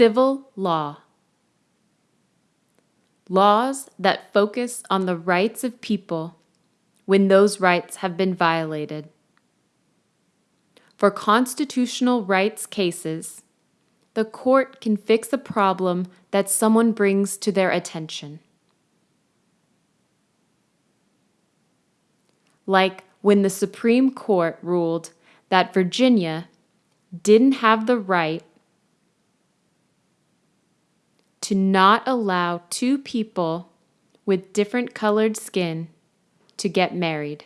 Civil law. Laws that focus on the rights of people when those rights have been violated. For constitutional rights cases, the court can fix a problem that someone brings to their attention. Like when the Supreme Court ruled that Virginia didn't have the right to not allow two people with different colored skin to get married.